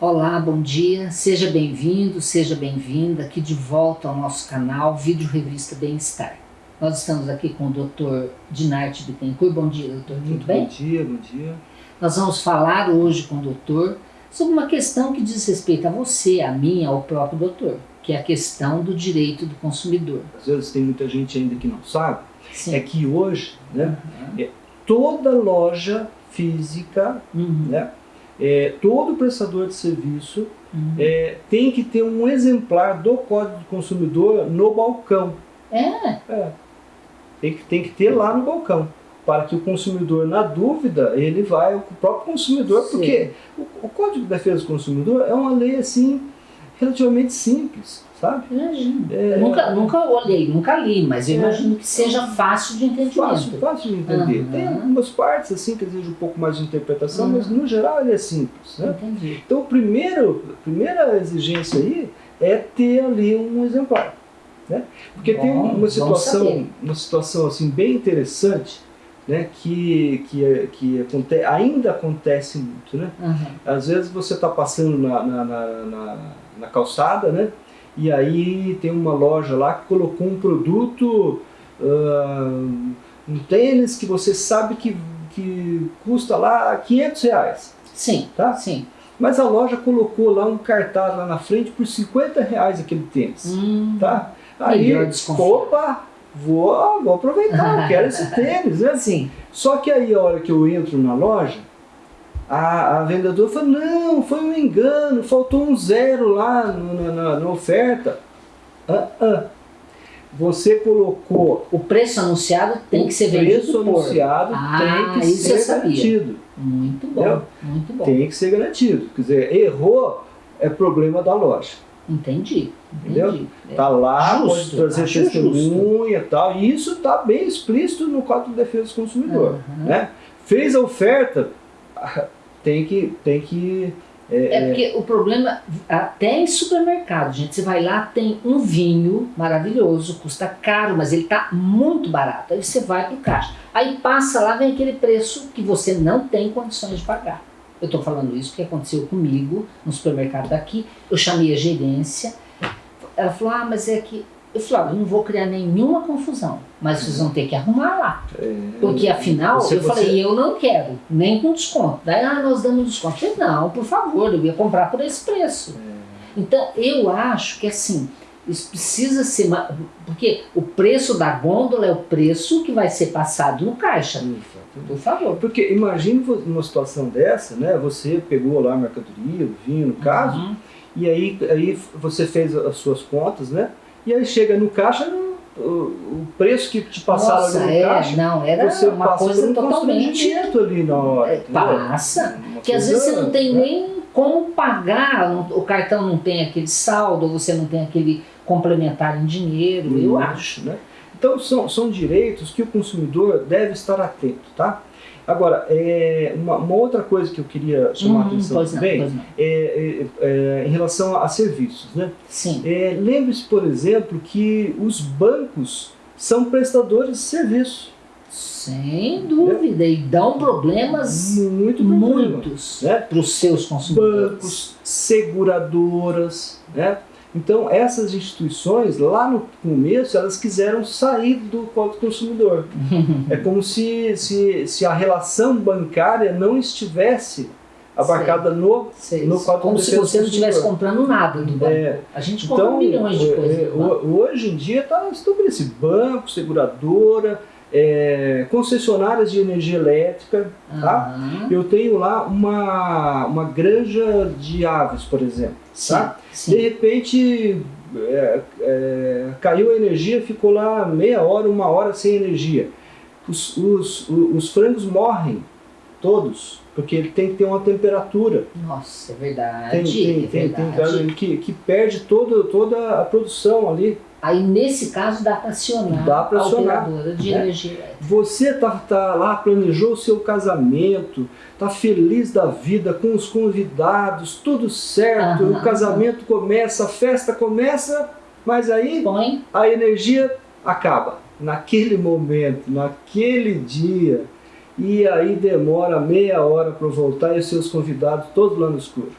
Olá, bom dia, seja bem-vindo, seja bem-vinda aqui de volta ao nosso canal Vídeo Revista Bem-Estar. Nós estamos aqui com o Dr. Dinarte Bittencourt. Bom dia, doutor, tudo Muito bem? Bom dia, bom dia. Nós vamos falar hoje com o doutor sobre uma questão que diz respeito a você, a mim, ao próprio doutor, que é a questão do direito do consumidor. Às vezes tem muita gente ainda que não sabe, Sim. é que hoje, né, Uhum. toda loja física, Uhum. né, é, todo prestador de serviço Uhum. é, tem que ter um exemplar do Código do Consumidor no balcão. É, É. Tem, que, tem que ter lá no balcão. Para que o consumidor, na dúvida, ele vai, o próprio consumidor, Sim. porque o, o Código de Defesa do Consumidor é uma lei assim, relativamente simples, sabe? imagino. É. Nunca, nunca olhei, nunca li, mas eu É. imagino que seja fácil de entendimento. Fácil, fácil de entender. Aham. Tem algumas partes assim que exigem um pouco mais de interpretação, Uhum. mas no geral ele é simples. Né? Entendi. Então, o primeiro, a primeira exigência aí é ter ali um exemplar. Né? Porque tem Bom, uma vamos situação, uma situação assim, bem interessante né? que, que, que aconte, ainda acontece muito. Né? Uhum. Às vezes você está passando na, na, na, na, na calçada, né? E aí tem uma loja lá que colocou um produto, ah, um tênis que você sabe que, que custa lá 500 reais, Sim, tá? sim. Mas a loja colocou lá um cartaz lá na frente por 50 reais aquele tênis, Hum, tá? Aí, opa, vou, vou aproveitar, eu quero esse tênis, né? Sim. Só que aí a hora que eu entro na loja, a, a vendedora fala, não, foi um engano, faltou um zero lá no- na, na- oferta. Ah, ah. Você colocou O preço anunciado tem o que ser preço vendido por. anunciado, Ah, tem que ser sabia. garantido. Muito bom, Entendeu? muito bom. Tem que ser garantido. Quer dizer, errou, é problema da loja. Entendi, Entendeu? entendi. É. Tá lá, Justo, pode trazer testemunha e tal. E isso está bem explícito no Código de Defesa do Consumidor. Uhum. Né? Fez a oferta, tem que, tem que É porque o problema, até em supermercado, gente, você vai lá, tem um vinho maravilhoso, custa caro, mas ele tá muito barato. Aí você vai pro caixa. Aí passa lá, vem aquele preço que você não tem condições de pagar. Eu tô falando isso porque aconteceu comigo no supermercado daqui. Eu chamei a gerência, ela falou: Ah, mas é que. Eu falei: Eu não vou criar nenhuma confusão, mas vocês vão ter que arrumar lá. Porque afinal, Você- eu você- falei, eu não quero, nem com desconto. Daí, ah, nós damos desconto. Eu falei, não, por favor, eu ia comprar por esse preço. Então, eu acho que assim, isso precisa ser. Porque o preço da gôndola é o preço que vai ser passado no caixa. Exatamente. Por favor. Porque imagine numa situação dessa, né? Você pegou lá a mercadoria, o vinho, no caso, Uhum. e aí, aí você fez as suas contas, né? E aí chega no caixa, o, preço que te passaram Nossa, ali no é, caixa, não, era você uma passa coisa um totalmente. ali na hora. É, entendeu? passa. Uma Que às vezes você não tem né? nem como pagar, o cartão não tem aquele saldo, ou você não tem aquele complementar em dinheiro, eu acho. né? Então são, são direitos que o consumidor deve estar atento, tá? Agora, é, uma, uma outra coisa que eu queria chamar a Hum, atenção também não. é, é, é, em relação a serviços, né? Sim. É, Lembre-se, por exemplo, que os bancos são prestadores de serviço. Sem dúvida. E dão problemas Muito problema, muitos né? para os seus consumidores. Bancos, seguradoras, né? Então, essas instituições, lá no começo, elas quiseram sair do Código do Consumidor. É como se, se, se a relação bancária não estivesse abarcada no... Sei, No Código Como de se Defesa você não estivesse Consumidor. comprando nada do banco. É, A gente compra Então, milhões de é, coisas. é, hoje em dia está estabelecido banco, seguradora, é, concessionárias de energia elétrica. tá? Aham. Eu tenho lá uma, uma granja de aves, por exemplo. Sim, tá? sim. De repente é, é, caiu a energia, ficou lá meia hora, uma hora sem energia. Os, os, os frangos morrem, todos, porque ele tem que ter uma temperatura. Nossa, é verdade. Tem, tem, é tem, tem verdade. cara que, que perde todo, toda a produção ali. Aí, nesse caso, dá para acionar Dá pra a acionar, operadora de né? energia elétrica. Você tá, tá lá, planejou o seu casamento, tá feliz da vida com os convidados, tudo certo, Aham. o casamento começa, a festa começa, mas aí Põe. a energia acaba. Naquele momento, naquele dia, e aí demora meia hora para voltar e os seus convidados todos lá no escuro.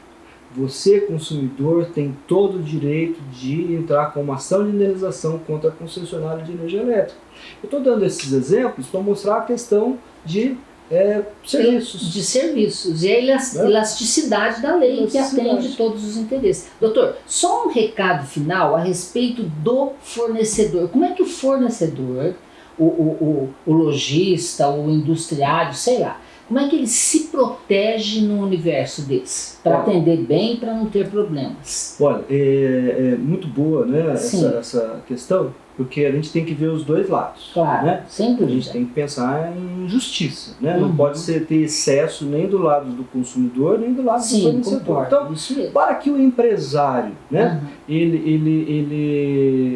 você, consumidor, tem todo o direito de entrar com uma ação de indenização contra a concessionária de energia elétrica. Eu estou dando esses exemplos para mostrar a questão de é, serviços. De serviços. E a né? elasticidade da lei elasticidade. que atende todos os interesses. Doutor, só um recado final a respeito do fornecedor. Como é que o fornecedor, o, o, o, o lojista, o industriário, sei lá, como é que ele se protege no universo desse? Para atender bem e para não ter problemas? Olha, é, é muito boa né, essa, essa questão, porque a gente tem que ver os dois lados. Claro, né? sempre. A gente tem que pensar em justiça, né? Uhum. Não pode ser ter excesso nem do lado do consumidor, nem do lado Sim, do fornecedor. Então, para que o empresário, né, uhum. ele, ele, ele,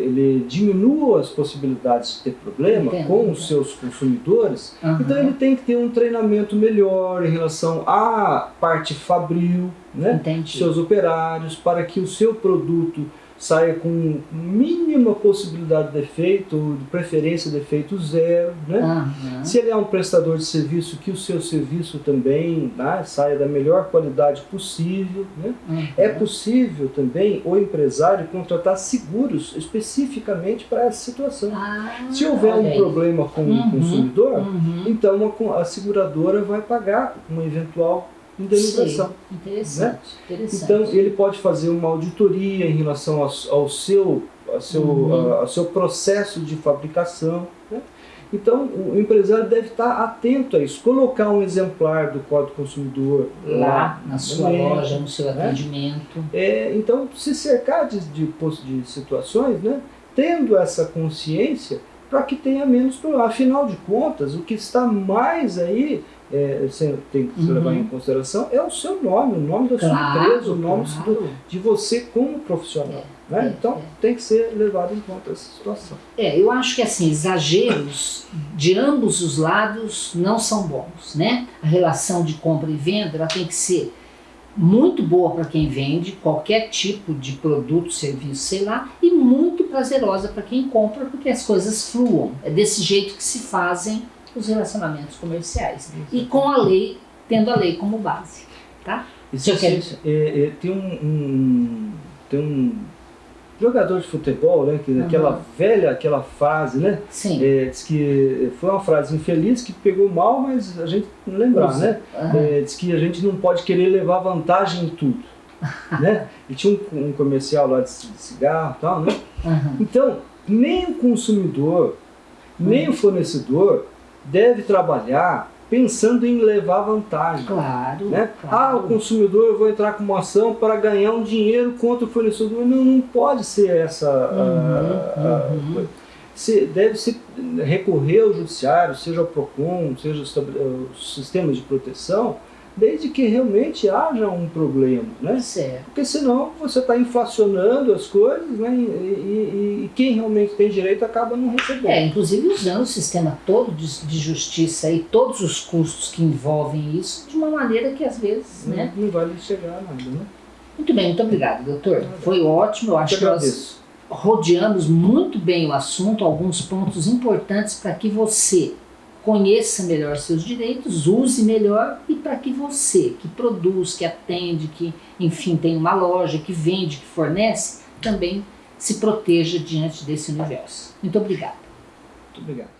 ele diminua as possibilidades de ter problema Entendo. com os seus consumidores, uhum. então ele tem que ter um treinamento melhor em relação à parte fabril, né? seus operários, para que o seu produto saia com mínima possibilidade de defeito, de preferência de defeito zero. Né? Uhum. Se ele é um prestador de serviço, que o seu serviço também né, saia da melhor qualidade possível. Né? Uhum. É possível também o empresário contratar seguros especificamente para essa situação. Ah, Se houver um problema com uhum. o consumidor, uhum. então a, a seguradora vai pagar uma eventual indenização. Sim, interessante, né? interessante. Então ele pode fazer uma auditoria em relação ao, ao seu, ao seu, uhum. ao seu processo de fabricação. Né? Então o empresário deve estar atento a isso, colocar um exemplar do Código Consumidor lá, lá na sua loja, no seu né? atendimento. É, então se cercar de, de, de situações, né? tendo essa consciência para que tenha menos problema. Afinal de contas, o que está mais aí é, você tem que uhum. levar em consideração é o seu nome, o nome da claro, sua empresa, o nome claro. do, de você como profissional. É, né? é, então é. tem que ser levado em conta essa situação. É, eu acho que assim, exageros de ambos os lados não são bons. Né? A relação de compra e venda ela tem que ser muito boa para quem vende qualquer tipo de produto, serviço, sei lá, e muito prazerosa para quem compra, porque as coisas fluam. É desse jeito que se fazem os relacionamentos comerciais. E com a lei, tendo a lei como base. Tá? Isso é, é, tem, um, um, tem um jogador de futebol, né, que uhum. aquela velha, aquela fase, né? Sim. É, diz que foi uma frase infeliz que pegou mal, mas a gente não lembrar, né? Uhum. É, diz que a gente não pode querer levar vantagem em tudo. né? E tinha um, um, comercial lá de, de cigarro e tal, né? Uhum. Então, nem o consumidor, nem o fornecedor deve trabalhar pensando em levar vantagem. Claro, né? claro. Ah, o consumidor, eu vou entrar com uma ação para ganhar um dinheiro contra o fornecedor. Não, não pode ser essa uhum, a, a, uhum. Se, deve se recorrer ao judiciário, seja o PROCON, seja os sistemas de proteção, desde que realmente haja um problema, né? Certo. Porque senão você está inflacionando as coisas, né? E, e, e, quem realmente tem direito acaba não recebendo. É, inclusive usando o sistema todo de, de, justiça e todos os custos que envolvem isso de uma maneira que às vezes, não, né? Não vai chegar a nada, né? Muito bem, muito obrigado, doutor. Foi ótimo, eu acho que nós rodeamos muito bem o assunto, alguns pontos importantes para que você conheça melhor seus direitos, use melhor e para que você, que produz, que atende, que enfim tem uma loja, que vende, que fornece, também se proteja diante desse universo. Muito obrigada. Muito obrigado.